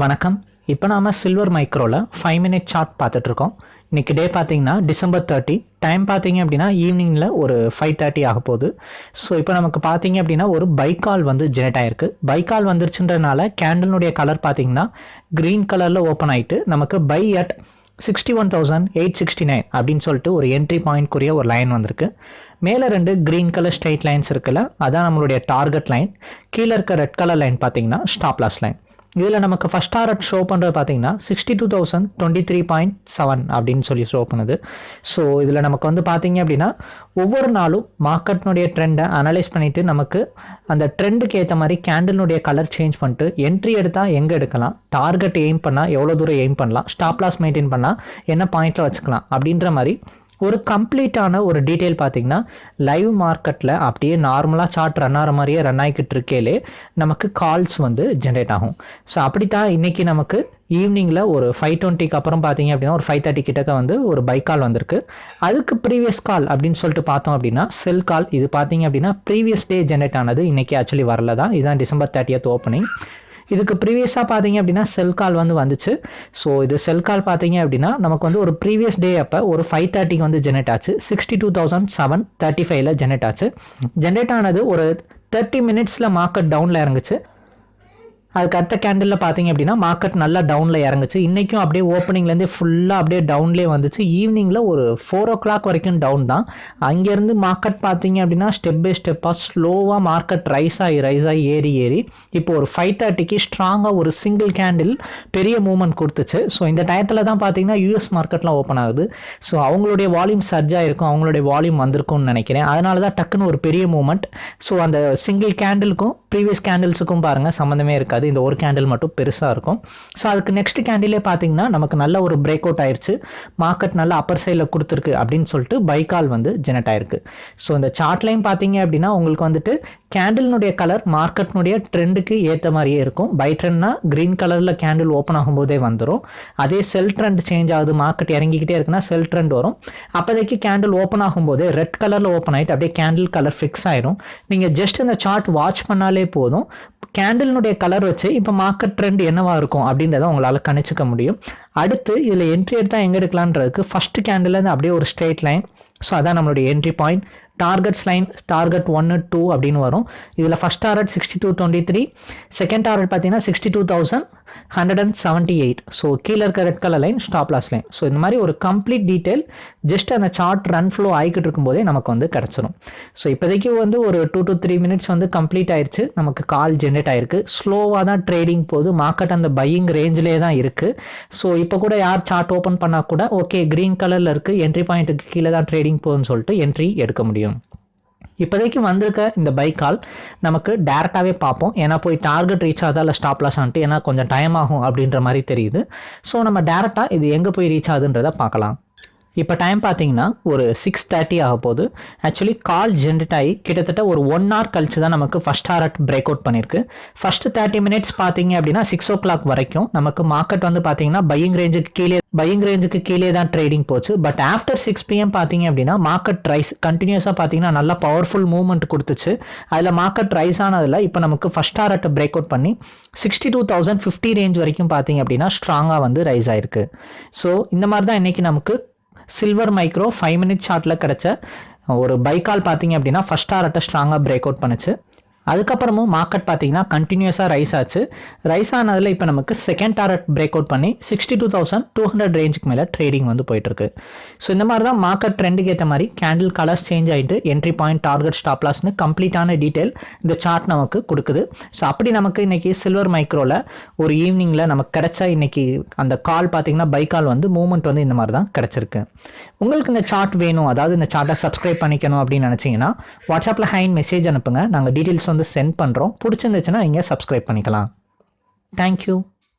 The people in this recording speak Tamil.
வணக்கம். இப்போ நாம் சில்வர் மைக்ரோவில் ஃபைவ் மினிட் சார்ட் பார்த்துட்ருக்கோம். இன்றைக்கி டே பார்த்தீங்கன்னா டிசம்பர் தேர்ட்டி டைம் பார்த்தீங்க அப்படின்னா ஈவினிங்கில் ஒரு ஃபைவ் தேர்ட்டி ஆக போகுது. ஸோ இப்போ நமக்கு பார்த்தீங்க அப்படின்னா ஒரு பைக்கால் வந்து ஜெனரேட் ஆயிருக்கு. பைக்கால் வந்துருச்சுன்றனால கேண்டலினுடைய கலர் பார்த்தீங்கன்னா க்ரீன் கலரில் ஓப்பன் ஆகிட்டு நமக்கு buy at sixty one thousand eight sixty nine அப்படின்னு சொல்லிட்டு ஒரு என்ட்ரி பாயிண்ட்க்குரிய ஒரு லைன் வந்திருக்கு. மேலே ரெண்டு க்ரீன் கலர் ஸ்ட்ரைட் லைன்ஸ் இருக்குல்ல அதான் நம்மளுடைய டார்கெட் லைன் கீழே இருக்க ரெட் கலர் லைன் பார்த்தீங்கன்னா ஸ்டாப்லாஸ் லைன் இதில் நமக்கு ஃபஸ்ட் டாரட் ஷோ பண்ணுறது பார்த்தீங்கன்னா sixty two thousand twenty three point seven அப்படின்னு சொல்லி ஷோ பண்ணுது. ஸோ இதில் நமக்கு வந்து பார்த்தீங்க அப்படின்னா ஒவ்வொரு நாளும் மார்க்கெட்னுடைய ட்ரெண்டை அனலைஸ் பண்ணிவிட்டு நமக்கு அந்த ட்ரெண்டுக்கு ஏற்ற மாதிரி கேண்டில்னுடைய கலர் சேஞ்ச் பண்ணிட்டு என்ட்ரி எடுத்தால் எங்கே எடுக்கலாம்? டார்கெட் எய்ம் பண்ணால் எவ்வளோ தூரம் எய்ம் பண்ணலாம்? ஸ்டாப் லாஸ் மெயின்டைன் பண்ணால் என்ன பாயிண்ட்டில் வச்சுக்கலாம்? அப்படின்ற மாதிரி ஒரு கம்ப்ளீட்டான ஒரு டீட்டெயில் பார்த்தீங்கன்னா லைவ் மார்க்கெட்டில் அப்படியே நார்மலாக சார்ட் ரன் ஆகிற மாதிரியே ரன் ஆகிக்கிட்டு இருக்கேலே நமக்கு கால்ஸ் வந்து ஜென்ரேட் ஆகும். ஸோ அப்படி தான் இன்றைக்கி நமக்கு ஈவினிங்கில் ஒரு ஃபைவ் டுவெண்ட்டிக்கு அப்புறம் பார்த்தீங்க அப்படின்னா ஒரு ஃபைவ் தேர்ட்டி கிட்டக்க வந்து ஒரு பைக் கால் வந்திருக்கு. அதுக்கு ப்ரீவியஸ் கால் அப்படின்னு சொல்லிட்டு பார்த்தோம் அப்படின்னா செல் கால் இது பார்த்தீங்க அப்படின்னா ப்ரீவியஸ் டே ஜென்ரேட் ஆனது இன்றைக்கி ஆக்சுவலி வரல தான். இதுதான் டிசம்பர் தேர்ட்டியத் ஓப்பனிங் இதுக்கு ப்ரீவியஸாக பார்த்தீங்க அப்படின்னா செல் கால் வந்து வந்துச்சு. ஸோ இது செல் கால் பார்த்தீங்க அப்படின்னா நமக்கு வந்து ஒரு ப்ரீவியஸ் டே அப்போ ஒரு ஃபைவ் தேர்ட்டிக்கு வந்து ஜெனரேட் ஆச்சு. Sixty two thousand seven thirty ஃபைவ்ல ஜெனரேட் ஆச்சு. ஜென்ரேட் ஆனது ஒரு தேர்ட்டி மினிட்ஸில் மார்க்கெட் டவுனில் இறங்குச்சு. அதுக்கு அடுத்த கேண்டிலில் பார்த்தீங்க அப்படின்னா மார்க்கெட் நல்லா டவுனில் இறங்குச்சு. இன்றைக்கும் அப்படியே ஓப்பனிங்லேருந்தே ஃபுல்லாக அப்படியே டவுன்லேயே வந்துச்சு. ஈவினிங்கில் ஒரு ஃபோர் ஓ கிளாக் வரைக்கும் டவுன் தான். அங்கேருந்து மார்க்கெட் பார்த்தீங்க அப்படின்னா ஸ்டெப் பை ஸ்டெப்பாக ஸ்லோவாக மார்க்கெட் ரைஸ் ஆகி ரைஸ் ஆகி ஏறி ஏறி இப்போ ஒரு ஃபைவ் தேர்ட்டிக்கு ஸ்ட்ராங்காக ஒரு சிங்கிள் கேண்டில் பெரிய மூவ்மெண்ட் கொடுத்துச்சு. ஸோ இந்த டயத்தில் தான் பார்த்தீங்கன்னா யூஎஸ் மார்க்கெட்லாம் ஓப்பன் ஆகுது. ஸோ அவங்களுடைய வால்யூம் சர்ஜ் ஆகிருக்கும் அவங்களுடைய வால்யூம் வந்திருக்கும்னு நினைக்கிறேன். அதனால தான் டக்குன்னு ஒரு பெரிய மூமெண்ட் ஸோ அந்த சிங்கிள் கேண்டிலுக்கும் ப்ரீவியஸ் கேண்டில்ஸுக்கும் பாருங்கள் சம்மந்தமே இருக்காது. இந்த ஒரு கேண்டில் மட்டும் பெருசாக இருக்கும். ஸோ அதுக்கு நெக்ஸ்ட் கேண்டிலே பார்த்தீங்கன்னா நமக்கு நல்ல ஒரு பிரேக் அவுட் ஆயிடுச்சு மார்க்கெட் நல்ல அப்பர் சைடில் கொடுத்துருக்கு அப்படின்னு சொல்லிட்டு பைக்கால் வந்து ஜெனரேட் ஆயிருக்கு. ஸோ இந்த சார்ட்லையும் பார்த்தீங்க அப்படின்னா உங்களுக்கு வந்துட்டு கேண்டில்னுடைய கலர் மார்க்கெட்னுடைய ட்ரெண்டுக்கு ஏற்ற மாதிரியே இருக்கும். பை ட்ரெண்ட்னா க்ரீன் கலரில் கேண்டில் ஓப்பன் ஆகும்போதே வந்துடும் அதே செல் ட்ரெண்ட் சேஞ்ச் ஆகுது மார்க்கெட் இறங்கிக்கிட்டே இருக்குன்னா செல் ட்ரெண்ட் வரும். அப்போதைக்கு கேண்டில் ஓப்பன் ஆகும்போது ரெட் கலரில் ஓப்பன் ஆகிட்டு அப்படியே கேண்டில் கலர் ஃபிக்ஸ் ஆயிரும். நீங்கள் ஜஸ்ட் இந்த சார்ட் வாட்ச் பண்ணாலே போதும். கேண்டில்னுடைய கலர் வச்சு இப்போ மார்க்கெட் ட்ரெண்ட் என்னவா இருக்கும் அப்படின்றத உங்களால் கணிச்சிக்க முடியும். அடுத்து இதில் என்ட்ரி எடுத்தால் எங்கே எடுக்கலான்றதுக்கு ஃபஸ்ட்டு கேண்டில் அப்படியே ஒரு ஸ்ட்ரெயிட் லைன் ஸோ அதான் நம்மளுடைய entry point targets line target ஒன்று டூ அப்படின்னு வரும். இதில் first target sixty two twenty three second target பார்த்தீங்கன்னா sixty two thousand hundred and seventy eight so கீழே இருக்க red colour line stop loss line so இந்த மாதிரி ஒரு கம்ப்ளீட் டீட்டெயில் ஜஸ்ட் அந்த சார்ட் ரன் ஃப்ளோ ஆகிக்கிட்டு இருக்கும்போதே நமக்கு வந்து கிடச்சிரும். ஸோ இப்போதைக்கு வந்து ஒரு டூ டு த்ரீ மினிட்ஸ் வந்து கம்ப்ளீட் ஆயிடுச்சு நமக்கு கால் ஜென்ரேட் ஆயிருக்கு. ஸ்லோவாக தான் ட்ரேடிங் போகுது. மார்க்கெட் அந்த பையிங் ரேஞ்சிலே தான் இருக்குது ஸோ இப்போ கூட யார் சார்ட் ஓப்பன் பண்ணால் கூட ஓகே க்ரீன் கலரில் இருக்குது என்ட்ரி பாயிண்ட்டுக்கு கீழே தான் ட்ரேடிங் போகுதுன்னு சொல்லிட்டு என்ட்ரி எடுக்க முடியும். இப்போதைக்கு வந்திருக்க இந்த பைக் கால் நமக்கு டேரெக்டாகவே பார்ப்போம். ஏன்னா போய் டார்கெட் ரீச் ஆகுதா இல்லை ஸ்டாப் லாஸ் ஆன்ட்டு ஏன்னா கொஞ்சம் டைம் ஆகும் அப்படின்ற மாதிரி தெரியுது. ஸோ நம்ம டேரெக்டாக இது எங்கே போய் ரீச் ஆகுதுன்றதை பார்க்கலாம். இப்போ டைம் பார்த்தீங்கன்னா ஒரு சிக்ஸ் தேர்ட்டி ஆக போகுது ஆக்சுவலி கால் ஜென்ரேட் ஆகி கிட்டத்தட்ட ஒரு ஒன் ஹவர் கழிச்சு தான் நமக்கு ஃபஸ்ட் அட் பிரேக் அவுட் பண்ணியிருக்கு ஃபர்ஸ்ட் தேர்ட்டி மினிட்ஸ் பார்த்தீங்க அப்படின்னா சிக்ஸ் ஓ கிளாக் வரைக்கும் நமக்கு மார்க்கெட் வந்து பார்த்தீங்கன்னா பையிங் ரேஞ்சுக்கு கீழே பையிங் ரேஞ்சுக்கு கீழே தான் ட்ரேடிங் போச்சு. பட் ஆஃப்டர் சிக்ஸ் பிஎம் பார்த்தீங்க அப்படின்னா மார்க்கெட் ரைஸ் கண்டினியூஸாக பார்த்தீங்கன்னா நல்லா பவர்ஃபுல் மூவ்மெண்ட் கொடுத்துச்சு. அதில் மார்க்கெட் ரைஸ் ஆனதில் இப்போ நமக்கு ஃபஸ்ட் அட் பிரேக் அவுட் பண்ணி sixty two thousand fifty range வரைக்கும் பார்த்தீங்க அப்படின்னா ஸ்ட்ராங்காக வந்து ரைஸ் ஆயிருக்கு. ஸோ இந்த மாதிரி தான் இன்றைக்கி நமக்கு சில்வர் மைக்ரோ ஃபைவ் மினிட் ஷார்ட்டில் கிடச்ச ஒரு பைக்கால் பார்த்தீங்க அப்படின்னா ஃபஸ்ட் ஆர்ட்டை ஸ்ட்ராங்காக பிரேக் அவுட் பண்ணுச்சு. அதுக்கப்புறமும் மார்க்கெட் பார்த்தீங்கன்னா கண்டினியூஸாக ரைஸ் ஆச்சு. ரைஸ் ஆனதில் இப்போ நமக்கு செகண்ட் டாரட் பிரேக் அவுட் பண்ணி sixty two thousand two hundred ரேஞ்சுக்கு மேலே ட்ரேடிங் வந்து போயிட்டுருக்கு. ஸோ இந்த மாதிரி தான் மார்க்கெட் ட்ரெண்டுக்கு ஏற்ற மாதிரி கேண்டில் கலர்ஸ் சேஞ்ச் ஆகிட்டு என்ட்ரி பாயிண்ட் டார்கெட் ஸ்டாப் லாஸ்னு கம்ப்ளீட்டான டீட்டெயில் இந்த சார்ட் நமக்கு கொடுக்குது. ஸோ அப்படி நமக்கு இன்றைக்கி சில்வர் மைக்ரோவில் ஒரு ஈவினிங்கில் நமக்கு கிடைச்ச இன்றைக்கி அந்த கால் பார்த்தீங்கன்னா பை கால் வந்து மூவ்மெண்ட் வந்து இந்த மாதிரி தான் கிடச்சிருக்கு. உங்களுக்கு இந்த சார்ட் வேணும் அதாவது இந்த சார்ட்டை சப்ஸ்கிரைப் பண்ணிக்கணும் அப்படின்னு நினச்சிங்கன்னா வாட்ஸ்அப்பில் ஹைன் மெசேஜ் அனுப்புங்க. நாங்கள் டீட்டெயில்ஸ் வந்து வந்து சென்ட் பண்ணுறோம் பிடிச்சிருந்துச்சுன்னா நீங்கள் சப்ஸ்கிரைப் பண்ணிக்கலாம். தேங்க்யூ